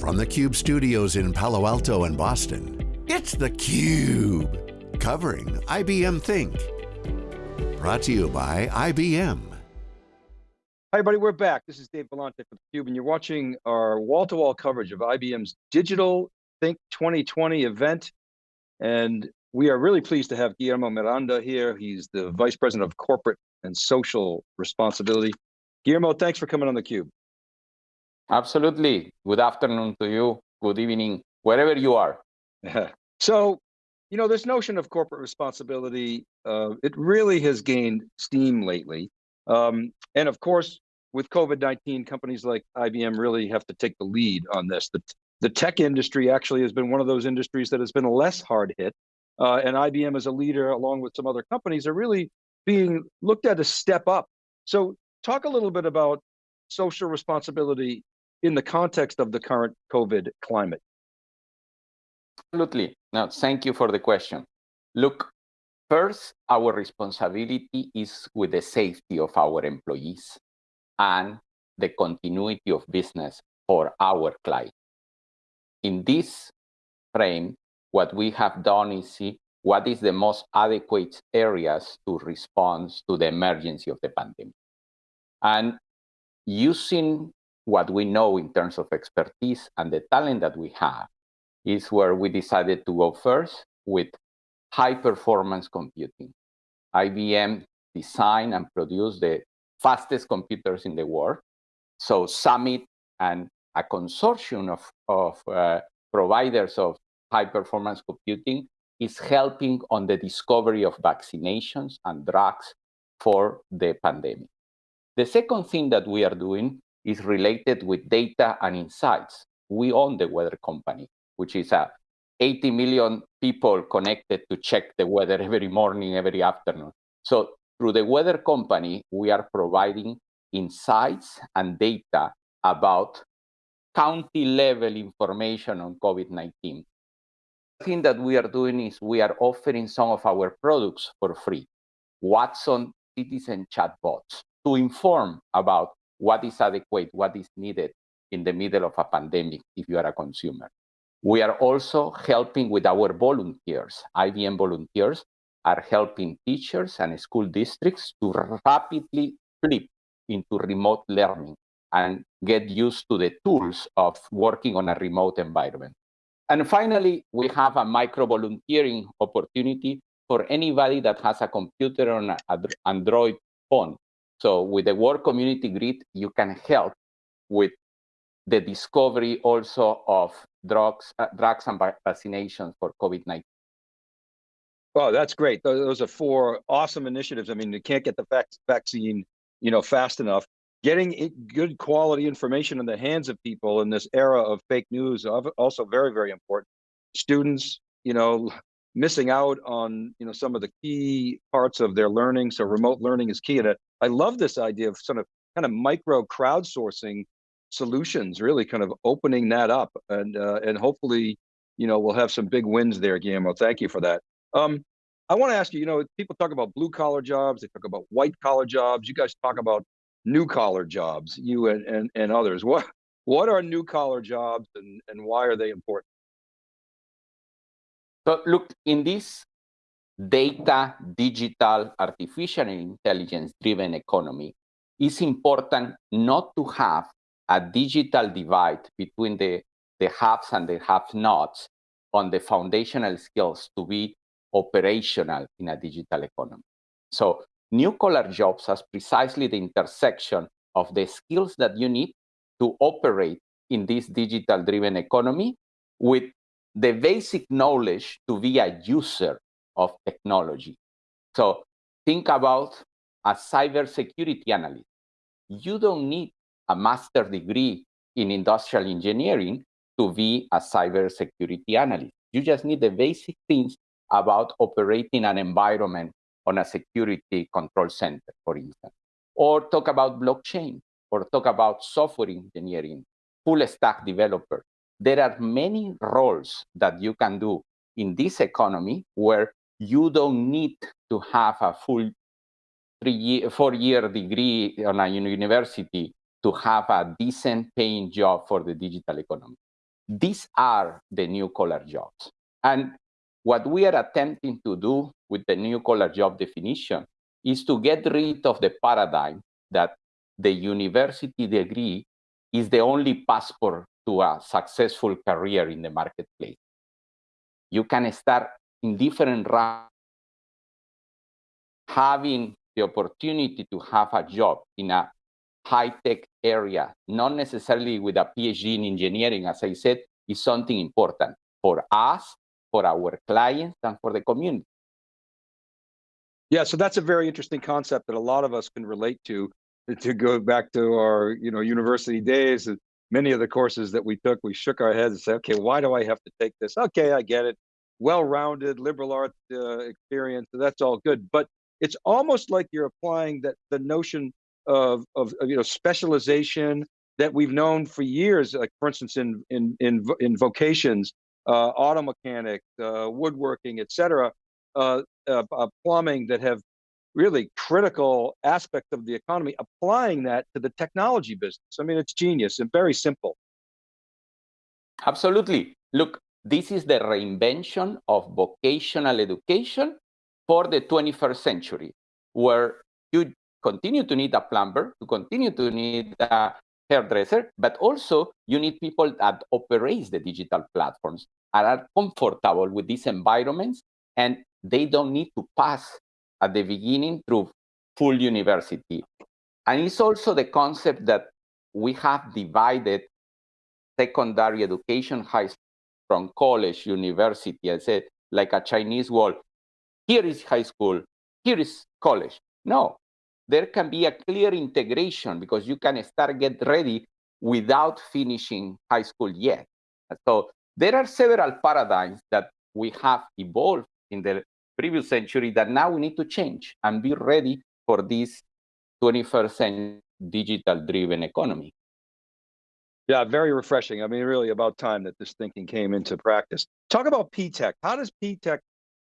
From the Cube studios in Palo Alto and Boston, it's theCUBE. Covering IBM Think. Brought to you by IBM. Hi everybody, we're back. This is Dave Vellante from theCUBE and you're watching our wall-to-wall -wall coverage of IBM's Digital Think 2020 event. And we are really pleased to have Guillermo Miranda here. He's the Vice President of Corporate and Social Responsibility. Guillermo, thanks for coming on theCUBE. Absolutely. Good afternoon to you. Good evening, wherever you are. so, you know, this notion of corporate responsibility, uh, it really has gained steam lately. Um, and of course, with COVID-19, companies like IBM really have to take the lead on this. The, the tech industry actually has been one of those industries that has been less hard hit. Uh, and IBM as a leader, along with some other companies, are really being looked at as step up. So talk a little bit about social responsibility in the context of the current COVID climate? Absolutely. Now, thank you for the question. Look, first, our responsibility is with the safety of our employees and the continuity of business for our clients. In this frame, what we have done is see what is the most adequate areas to respond to the emergency of the pandemic. And using what we know in terms of expertise and the talent that we have is where we decided to go first with high performance computing. IBM designed and produced the fastest computers in the world. So Summit and a consortium of, of uh, providers of high performance computing is helping on the discovery of vaccinations and drugs for the pandemic. The second thing that we are doing is related with data and insights. We own the weather company, which is a 80 million people connected to check the weather every morning, every afternoon. So through the weather company, we are providing insights and data about county level information on COVID-19. The thing that we are doing is we are offering some of our products for free. Watson citizen chatbots to inform about what is adequate, what is needed in the middle of a pandemic if you are a consumer. We are also helping with our volunteers. IBM volunteers are helping teachers and school districts to rapidly flip into remote learning and get used to the tools of working on a remote environment. And finally, we have a micro volunteering opportunity for anybody that has a computer on an Android phone so with the World Community Grid, you can help with the discovery also of drugs, uh, drugs and vaccinations for COVID-19. Oh, that's great. Those are four awesome initiatives. I mean, you can't get the vaccine, you know, fast enough. Getting good quality information in the hands of people in this era of fake news also very, very important. Students, you know, missing out on you know some of the key parts of their learning. So remote learning is key. And I love this idea of sort of kind of micro crowdsourcing solutions, really kind of opening that up, and uh, and hopefully you know we'll have some big wins there, Guillermo. Thank you for that. Um, I want to ask you, you know, people talk about blue collar jobs, they talk about white collar jobs. You guys talk about new collar jobs, you and, and, and others. What what are new collar jobs and, and why are they important? So look, in this data, digital, artificial intelligence driven economy, it's important not to have a digital divide between the, the haves and the have-nots on the foundational skills to be operational in a digital economy. So new collar jobs as precisely the intersection of the skills that you need to operate in this digital driven economy with the basic knowledge to be a user of technology. So think about a cybersecurity analyst. You don't need a master degree in industrial engineering to be a cybersecurity analyst. You just need the basic things about operating an environment on a security control center, for instance. Or talk about blockchain, or talk about software engineering, full stack developer there are many roles that you can do in this economy where you don't need to have a full three year, four year degree on a university to have a decent paying job for the digital economy. These are the new collar jobs. And what we are attempting to do with the new collar job definition is to get rid of the paradigm that the university degree is the only passport to a successful career in the marketplace. You can start in different routes, having the opportunity to have a job in a high-tech area, not necessarily with a PhD in engineering, as I said, is something important for us, for our clients, and for the community. Yeah, so that's a very interesting concept that a lot of us can relate to. To go back to our, you know, university days, many of the courses that we took, we shook our heads and said, okay, why do I have to take this? Okay, I get it. Well-rounded liberal arts uh, experience, that's all good. But it's almost like you're applying that the notion of, of, of, you know specialization that we've known for years, like for instance in in in, in vocations, uh, auto mechanics, uh, woodworking, etc., uh, uh, uh, plumbing that have really critical aspects of the economy, applying that to the technology business. I mean, it's genius and very simple. Absolutely. Look, this is the reinvention of vocational education for the 21st century, where you continue to need a plumber, to continue to need a hairdresser, but also you need people that operate the digital platforms and are comfortable with these environments and they don't need to pass at the beginning through full university. And it's also the concept that we have divided secondary education high from college, university, I said, like a Chinese wall. Here is high school, here is college. No, there can be a clear integration because you can start get ready without finishing high school yet. So there are several paradigms that we have evolved in the previous century that now we need to change and be ready for this 21st century digital driven economy. Yeah, very refreshing. I mean, really about time that this thinking came into practice. Talk about P-TECH. How does P-TECH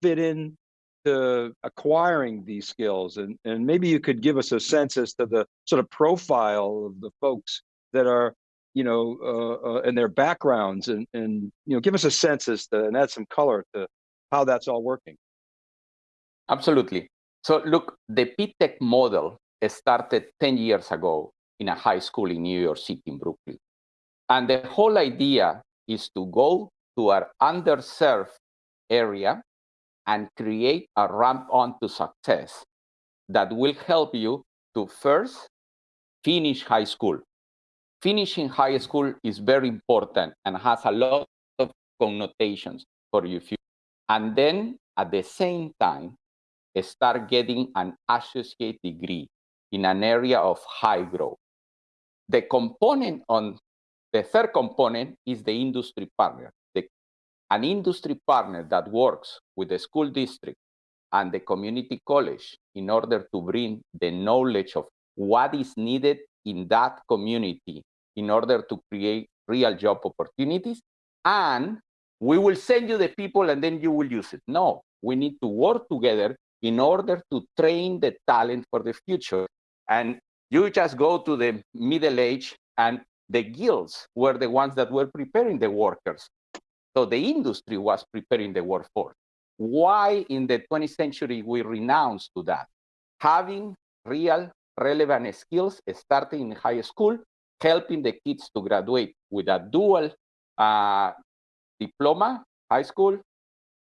fit in to acquiring these skills and and maybe you could give us a sense as to the sort of profile of the folks that are you know uh, uh, and their backgrounds and and you know give us a sense as to and add some color to how that's all working absolutely so look the P-TECH model started 10 years ago in a high school in new york city in brooklyn and the whole idea is to go to our underserved area and create a ramp on to success that will help you to first finish high school. Finishing high school is very important and has a lot of connotations for your future. And then at the same time, start getting an associate degree in an area of high growth. The component on the third component is the industry partner an industry partner that works with the school district and the community college in order to bring the knowledge of what is needed in that community in order to create real job opportunities. And we will send you the people and then you will use it. No, we need to work together in order to train the talent for the future. And you just go to the middle age and the guilds were the ones that were preparing the workers so the industry was preparing the workforce. Why in the 20th century we renounce to that? Having real relevant skills starting in high school, helping the kids to graduate with a dual uh, diploma, high school,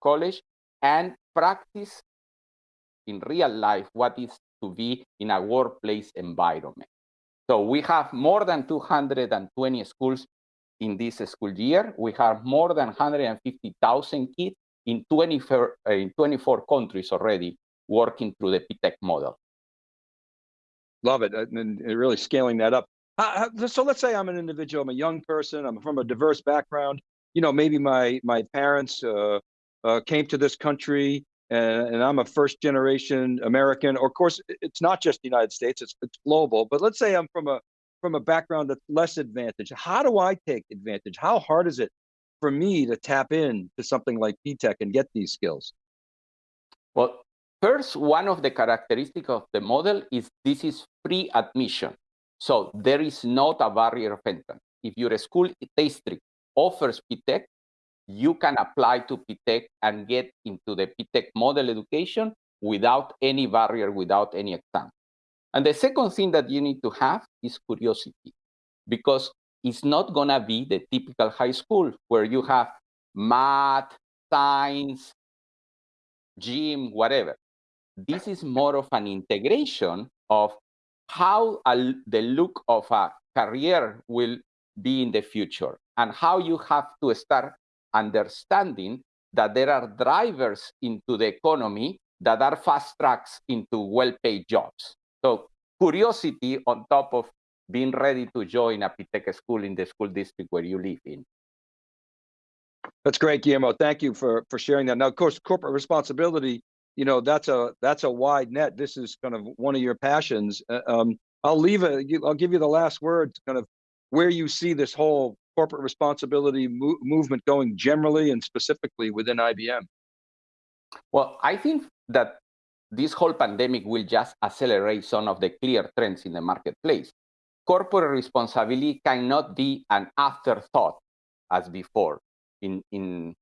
college, and practice in real life what is to be in a workplace environment. So we have more than 220 schools in this school year. We have more than 150,000 kids in 24, uh, in 24 countries already working through the P-TECH model. Love it, and really scaling that up. Uh, so let's say I'm an individual, I'm a young person, I'm from a diverse background. You know, maybe my my parents uh, uh, came to this country, and, and, I'm a first generation American. Or of course, it's not just the United States; it's it's global. But let's say I'm from a from a background that's less advantaged? How do I take advantage? How hard is it for me to tap in to something like P-TECH and get these skills? Well, first, one of the characteristics of the model is this is free admission. So there is not a barrier of entrance. If your school district offers P-TECH, you can apply to P-TECH and get into the P-TECH model education without any barrier, without any exam. And the second thing that you need to have is curiosity, because it's not going to be the typical high school where you have math, science, gym, whatever. This is more of an integration of how a, the look of a career will be in the future and how you have to start understanding that there are drivers into the economy that are fast tracks into well-paid jobs. So curiosity on top of being ready to join a P-TECH school in the school district where you live in. That's great, Guillermo. Thank you for for sharing that. Now, of course, corporate responsibility. You know, that's a that's a wide net. This is kind of one of your passions. Uh, um, I'll leave it. I'll give you the last word. Kind of where you see this whole corporate responsibility mo movement going generally and specifically within IBM. Well, I think that this whole pandemic will just accelerate some of the clear trends in the marketplace. Corporate responsibility cannot be an afterthought as before in, in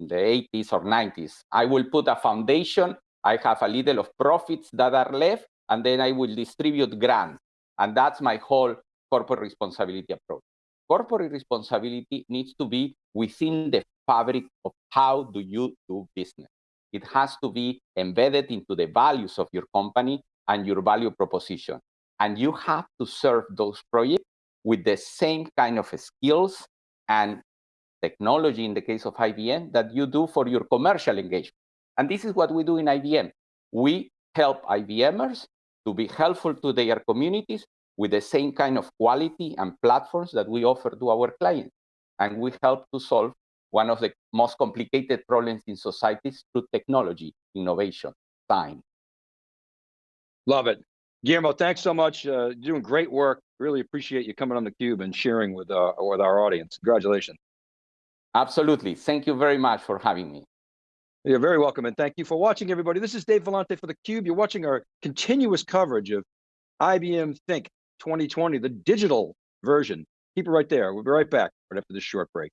the 80s or 90s. I will put a foundation, I have a little of profits that are left, and then I will distribute grants. And that's my whole corporate responsibility approach. Corporate responsibility needs to be within the fabric of how do you do business. It has to be embedded into the values of your company and your value proposition. And you have to serve those projects with the same kind of skills and technology in the case of IBM that you do for your commercial engagement. And this is what we do in IBM. We help IBMers to be helpful to their communities with the same kind of quality and platforms that we offer to our clients. And we help to solve one of the most complicated problems in societies through technology, innovation, time. Love it. Guillermo, thanks so much. Uh, doing great work. Really appreciate you coming on the cube and sharing with, uh, with our audience. Congratulations. Absolutely. Thank you very much for having me. You're very welcome. And thank you for watching, everybody. This is Dave Vellante for theCUBE. You're watching our continuous coverage of IBM Think 2020, the digital version. Keep it right there. We'll be right back right after this short break.